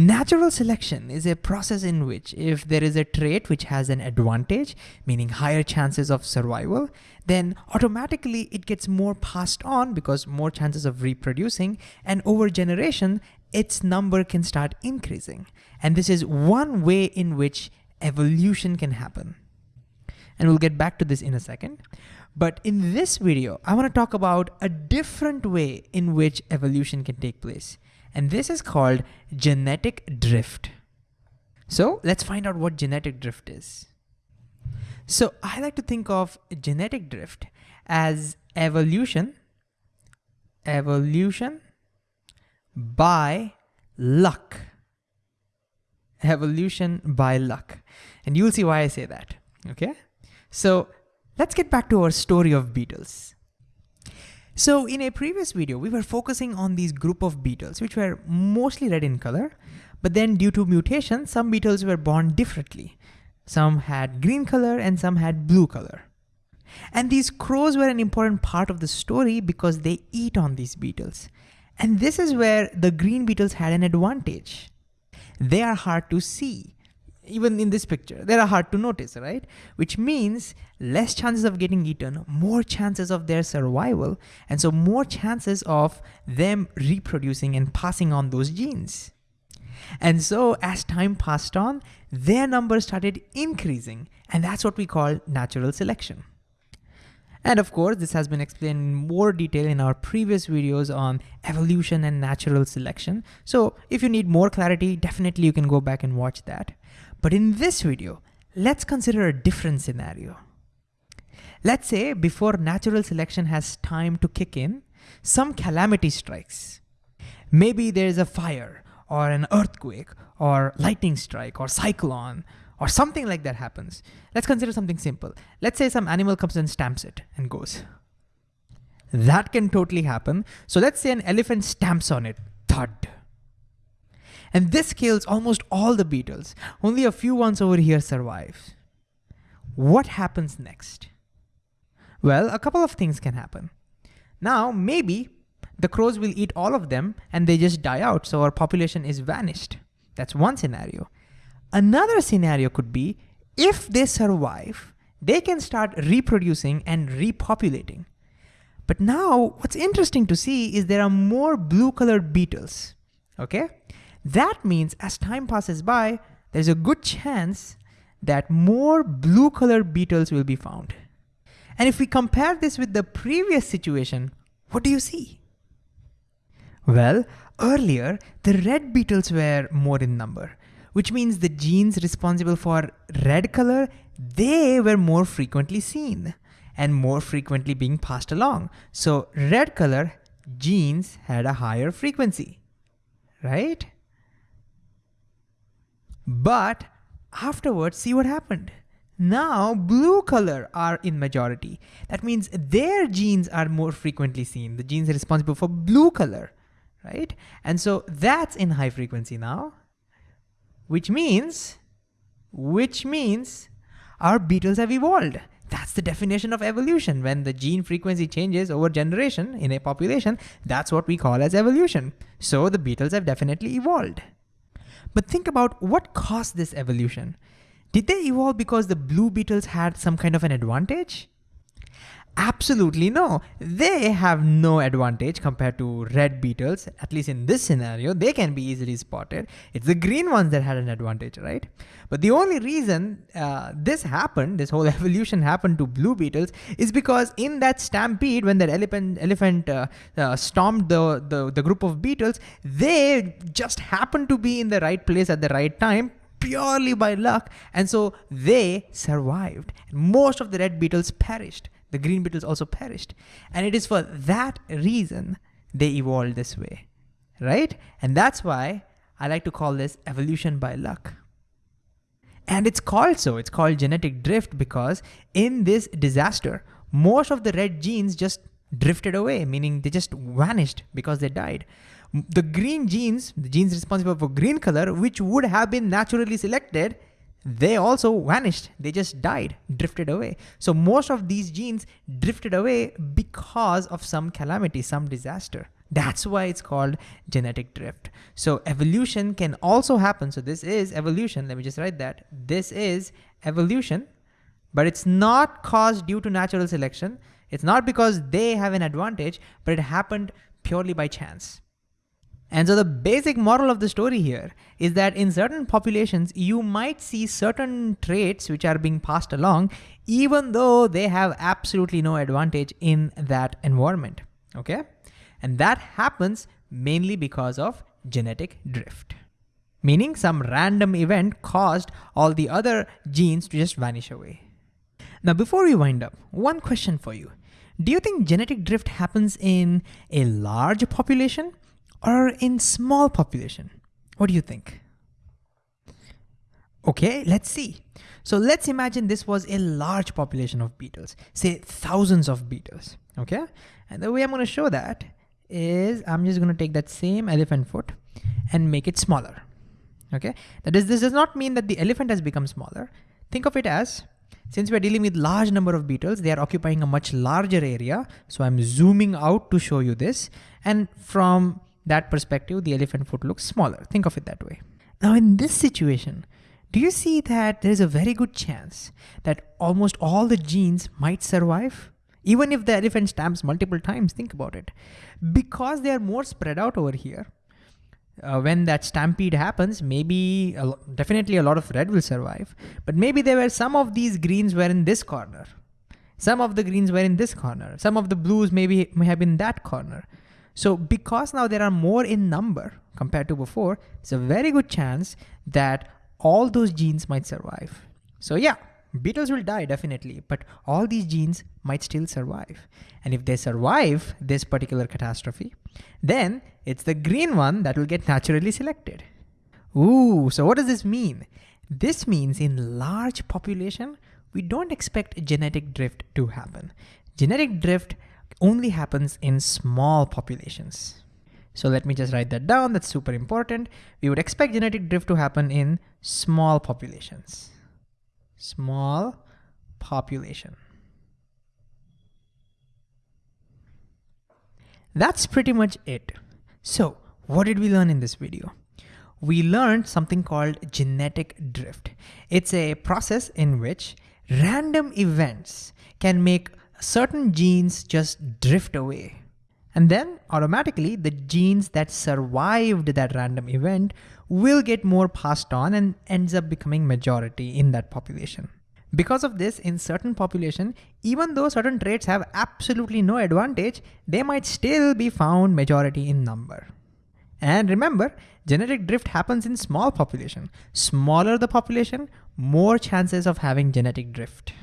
Natural selection is a process in which if there is a trait which has an advantage, meaning higher chances of survival, then automatically it gets more passed on because more chances of reproducing and over generation, its number can start increasing. And this is one way in which evolution can happen. And we'll get back to this in a second. But in this video, I wanna talk about a different way in which evolution can take place. And this is called genetic drift. So let's find out what genetic drift is. So I like to think of genetic drift as evolution, evolution by luck. Evolution by luck. And you'll see why I say that, okay? So let's get back to our story of beetles. So in a previous video, we were focusing on these group of beetles, which were mostly red in color, but then due to mutation, some beetles were born differently. Some had green color and some had blue color. And these crows were an important part of the story because they eat on these beetles. And this is where the green beetles had an advantage. They are hard to see even in this picture, they are hard to notice, right? Which means less chances of getting eaten, more chances of their survival, and so more chances of them reproducing and passing on those genes. And so as time passed on, their numbers started increasing, and that's what we call natural selection. And of course, this has been explained in more detail in our previous videos on evolution and natural selection. So if you need more clarity, definitely you can go back and watch that. But in this video, let's consider a different scenario. Let's say before natural selection has time to kick in, some calamity strikes. Maybe there's a fire or an earthquake or lightning strike or cyclone or something like that happens. Let's consider something simple. Let's say some animal comes and stamps it and goes. That can totally happen. So let's say an elephant stamps on it, thud. And this kills almost all the beetles. Only a few ones over here survive. What happens next? Well, a couple of things can happen. Now, maybe the crows will eat all of them and they just die out, so our population is vanished. That's one scenario. Another scenario could be if they survive, they can start reproducing and repopulating. But now what's interesting to see is there are more blue colored beetles, okay? That means as time passes by, there's a good chance that more blue colored beetles will be found. And if we compare this with the previous situation, what do you see? Well, earlier, the red beetles were more in number, which means the genes responsible for red color, they were more frequently seen and more frequently being passed along. So red color genes had a higher frequency, right? But afterwards, see what happened. Now blue color are in majority. That means their genes are more frequently seen. The genes responsible for blue color, right? And so that's in high frequency now, which means, which means our beetles have evolved. That's the definition of evolution. When the gene frequency changes over generation in a population, that's what we call as evolution. So the beetles have definitely evolved. But think about what caused this evolution. Did they evolve because the blue beetles had some kind of an advantage? Absolutely no. They have no advantage compared to red beetles, at least in this scenario, they can be easily spotted. It's the green ones that had an advantage, right? But the only reason uh, this happened, this whole evolution happened to blue beetles, is because in that stampede, when that elephant, elephant uh, uh, stormed the, the, the group of beetles, they just happened to be in the right place at the right time, purely by luck, and so they survived. Most of the red beetles perished the green beetles also perished. And it is for that reason they evolved this way, right? And that's why I like to call this evolution by luck. And it's called so, it's called genetic drift because in this disaster, most of the red genes just drifted away, meaning they just vanished because they died. The green genes, the genes responsible for green color, which would have been naturally selected, they also vanished. They just died, drifted away. So most of these genes drifted away because of some calamity, some disaster. That's why it's called genetic drift. So evolution can also happen. So this is evolution. Let me just write that. This is evolution, but it's not caused due to natural selection. It's not because they have an advantage, but it happened purely by chance. And so the basic moral of the story here is that in certain populations, you might see certain traits which are being passed along, even though they have absolutely no advantage in that environment, okay? And that happens mainly because of genetic drift, meaning some random event caused all the other genes to just vanish away. Now, before we wind up, one question for you. Do you think genetic drift happens in a large population or in small population? What do you think? Okay, let's see. So let's imagine this was a large population of beetles, say thousands of beetles, okay? And the way I'm gonna show that is I'm just gonna take that same elephant foot and make it smaller, okay? That is, this does not mean that the elephant has become smaller. Think of it as, since we're dealing with large number of beetles, they are occupying a much larger area. So I'm zooming out to show you this. And from that perspective, the elephant foot looks smaller. Think of it that way. Now in this situation, do you see that there is a very good chance that almost all the genes might survive? Even if the elephant stamps multiple times, think about it. Because they are more spread out over here, uh, when that stampede happens, maybe a definitely a lot of red will survive, but maybe there were some of these greens were in this corner. Some of the greens were in this corner. Some of the blues maybe may have been that corner. So because now there are more in number compared to before, it's a very good chance that all those genes might survive. So yeah, beetles will die definitely, but all these genes might still survive. And if they survive this particular catastrophe, then it's the green one that will get naturally selected. Ooh, so what does this mean? This means in large population, we don't expect genetic drift to happen. Genetic drift only happens in small populations. So let me just write that down. That's super important. We would expect genetic drift to happen in small populations. Small population. That's pretty much it. So what did we learn in this video? We learned something called genetic drift. It's a process in which random events can make certain genes just drift away. And then automatically the genes that survived that random event will get more passed on and ends up becoming majority in that population. Because of this, in certain population, even though certain traits have absolutely no advantage, they might still be found majority in number. And remember, genetic drift happens in small population. Smaller the population, more chances of having genetic drift.